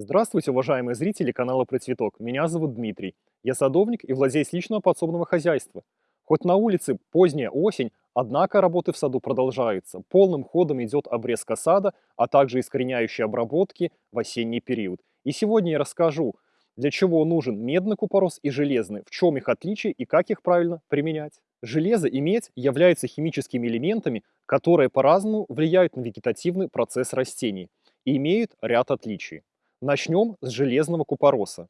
Здравствуйте, уважаемые зрители канала Про Цветок. Меня зовут Дмитрий. Я садовник и владелец личного подсобного хозяйства. Хоть на улице поздняя осень, однако работы в саду продолжаются. Полным ходом идет обрезка сада, а также искореняющие обработки в осенний период. И сегодня я расскажу, для чего нужен медный купорос и железный, в чем их отличие и как их правильно применять. Железо и медь являются химическими элементами, которые по-разному влияют на вегетативный процесс растений и имеют ряд отличий. Начнем с железного купороса.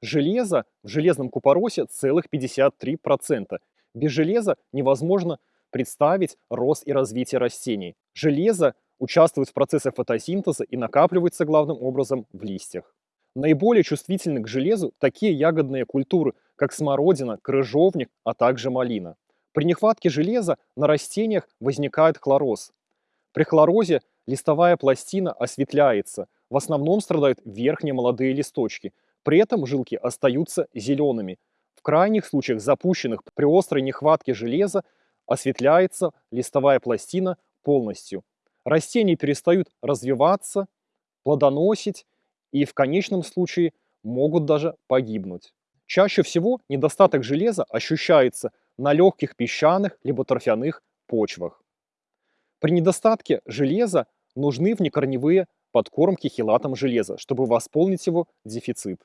Железо в железном купоросе целых 53%. Без железа невозможно представить рост и развитие растений. Железо участвует в процессе фотосинтеза и накапливается главным образом в листьях. Наиболее чувствительны к железу такие ягодные культуры, как смородина, крыжовник, а также малина. При нехватке железа на растениях возникает хлороз. При хлорозе листовая пластина осветляется – в основном страдают верхние молодые листочки. При этом жилки остаются зелеными. В крайних случаях запущенных при острой нехватке железа осветляется листовая пластина полностью. Растения перестают развиваться, плодоносить и в конечном случае могут даже погибнуть. Чаще всего недостаток железа ощущается на легких песчаных либо торфяных почвах. При недостатке железа нужны внекорневые подкормки хилатом железа, чтобы восполнить его дефицит.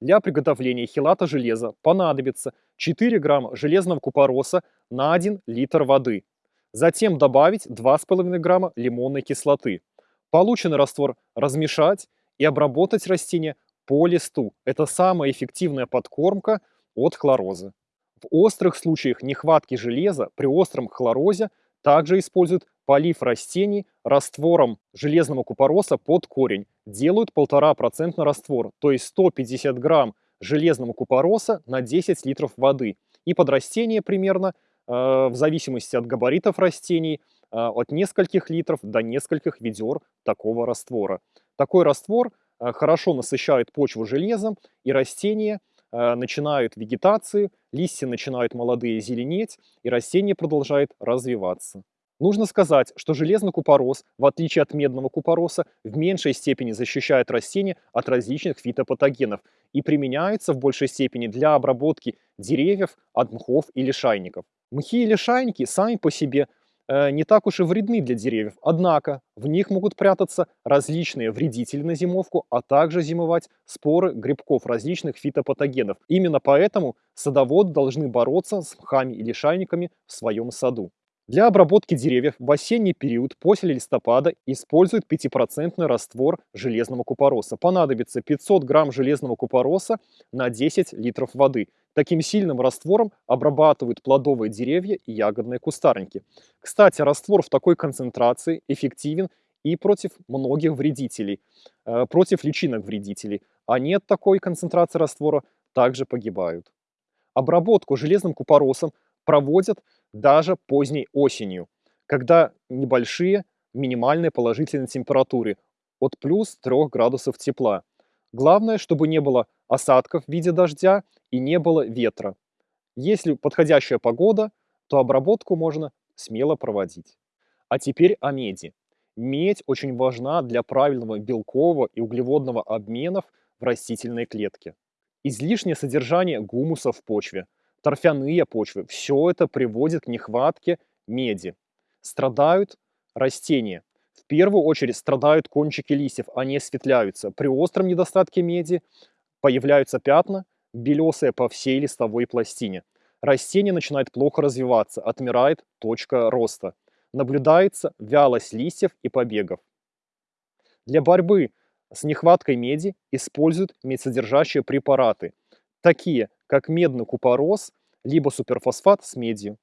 Для приготовления хилата железа понадобится 4 грамма железного купороса на 1 литр воды. Затем добавить 2,5 грамма лимонной кислоты. Полученный раствор размешать и обработать растение по листу. Это самая эффективная подкормка от хлороза. В острых случаях нехватки железа при остром хлорозе также используют полив растений раствором железного купороса под корень. Делают 1,5% раствор, то есть 150 грамм железного купороса на 10 литров воды. И под растение примерно, э, в зависимости от габаритов растений, э, от нескольких литров до нескольких ведер такого раствора. Такой раствор э, хорошо насыщает почву железом, и растения начинают вегетацию, листья начинают молодые зеленеть, и растение продолжает развиваться. Нужно сказать, что железный купорос, в отличие от медного купороса, в меньшей степени защищает растения от различных фитопатогенов и применяется в большей степени для обработки деревьев от мхов или шайников. Мхи или шайники сами по себе э, не так уж и вредны для деревьев, однако в них могут прятаться различные вредители на зимовку, а также зимовать споры грибков различных фитопатогенов. Именно поэтому садоводы должны бороться с мхами или шайниками в своем саду. Для обработки деревьев в осенний период после листопада используют 5% раствор железного купороса. Понадобится 500 грамм железного купороса на 10 литров воды. Таким сильным раствором обрабатывают плодовые деревья и ягодные кустарники. Кстати, раствор в такой концентрации эффективен и против многих вредителей, э, против личинок вредителей. А нет такой концентрации раствора также погибают. Обработку железным купоросом проводят даже поздней осенью, когда небольшие минимальные положительные температуры от плюс 3 градусов тепла. Главное, чтобы не было осадков в виде дождя и не было ветра. Если подходящая погода, то обработку можно смело проводить. А теперь о меди. Медь очень важна для правильного белкового и углеводного обменов в растительной клетке. Излишнее содержание гумуса в почве торфяные почвы. Все это приводит к нехватке меди. Страдают растения. В первую очередь страдают кончики листьев, они осветляются. При остром недостатке меди появляются пятна, белесые по всей листовой пластине. Растение начинает плохо развиваться, отмирает точка роста. Наблюдается вялость листьев и побегов. Для борьбы с нехваткой меди используют медсодержащие препараты, такие как медный купорос, либо суперфосфат с медью.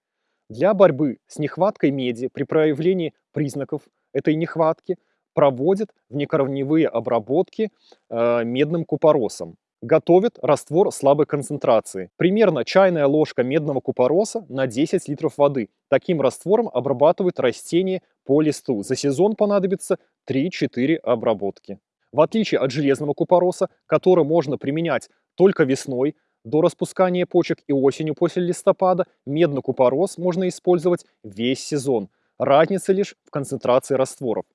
Для борьбы с нехваткой меди при проявлении признаков этой нехватки проводят внекорневые обработки э, медным купоросом. Готовят раствор слабой концентрации. Примерно чайная ложка медного купороса на 10 литров воды. Таким раствором обрабатывают растения по листу. За сезон понадобится 3-4 обработки. В отличие от железного купороса, который можно применять только весной, до распускания почек и осенью после листопада медный купорос можно использовать весь сезон. Разница лишь в концентрации растворов.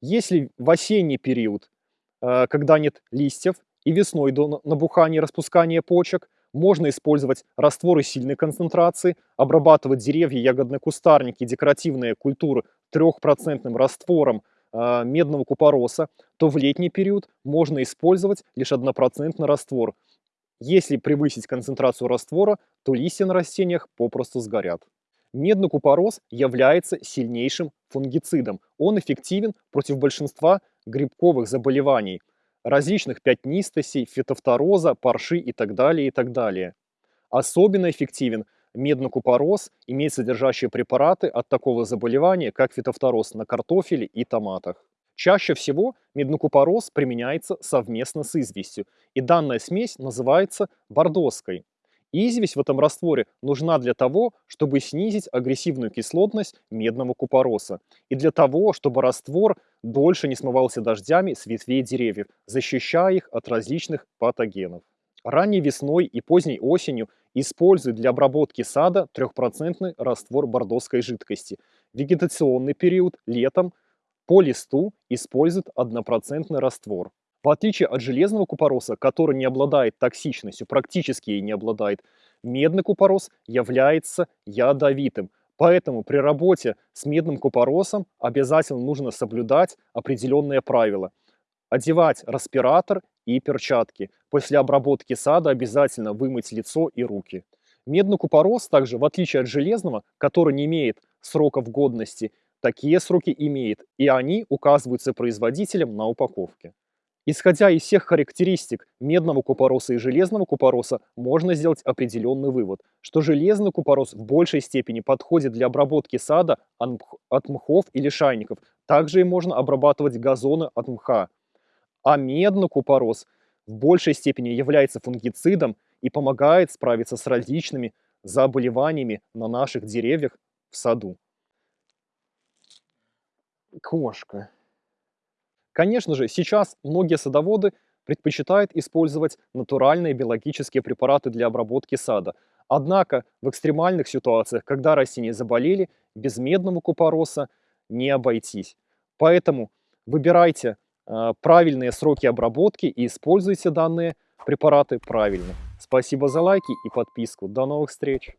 Если в осенний период э, когда нет листьев, и весной до набухания и распускания почек. Можно использовать растворы сильной концентрации, обрабатывать деревья, ягодные кустарники, декоративные культуры трехпроцентным раствором э, медного купороса, то в летний период можно использовать лишь однопроцентный раствор. Если превысить концентрацию раствора, то листья на растениях попросту сгорят. Медный купорос является сильнейшим фунгицидом. Он эффективен против большинства грибковых заболеваний, различных пятнистостей, фитофтороза, парши и так далее, и так далее. Особенно эффективен медный купорос, имеет содержащие препараты от такого заболевания, как фитофтороз на картофеле и томатах. Чаще всего меднокупорос применяется совместно с известью, и данная смесь называется бордоской. Известь в этом растворе нужна для того, чтобы снизить агрессивную кислотность медного купороса и для того, чтобы раствор дольше не смывался дождями с ветвей деревьев, защищая их от различных патогенов. Ранней весной и поздней осенью используют для обработки сада 3% раствор бордоской жидкости. Вегетационный период летом по листу используют 1% раствор. В отличие от железного купороса, который не обладает токсичностью, практически ей не обладает, медный купорос является ядовитым. Поэтому при работе с медным купоросом обязательно нужно соблюдать определенные правила. Одевать респиратор и перчатки. После обработки сада обязательно вымыть лицо и руки. Медный купорос также, в отличие от железного, который не имеет сроков годности, такие сроки имеет, и они указываются производителем на упаковке. Исходя из всех характеристик медного купороса и железного купороса, можно сделать определенный вывод, что железный купорос в большей степени подходит для обработки сада от мхов или шайников. Также и можно обрабатывать газоны от мха. А медный купорос в большей степени является фунгицидом и помогает справиться с различными заболеваниями на наших деревьях в саду. Кошка. Конечно же, сейчас многие садоводы предпочитают использовать натуральные биологические препараты для обработки сада. Однако в экстремальных ситуациях, когда растения заболели, без медного купороса не обойтись. Поэтому выбирайте э, правильные сроки обработки и используйте данные препараты правильно. Спасибо за лайки и подписку. До новых встреч!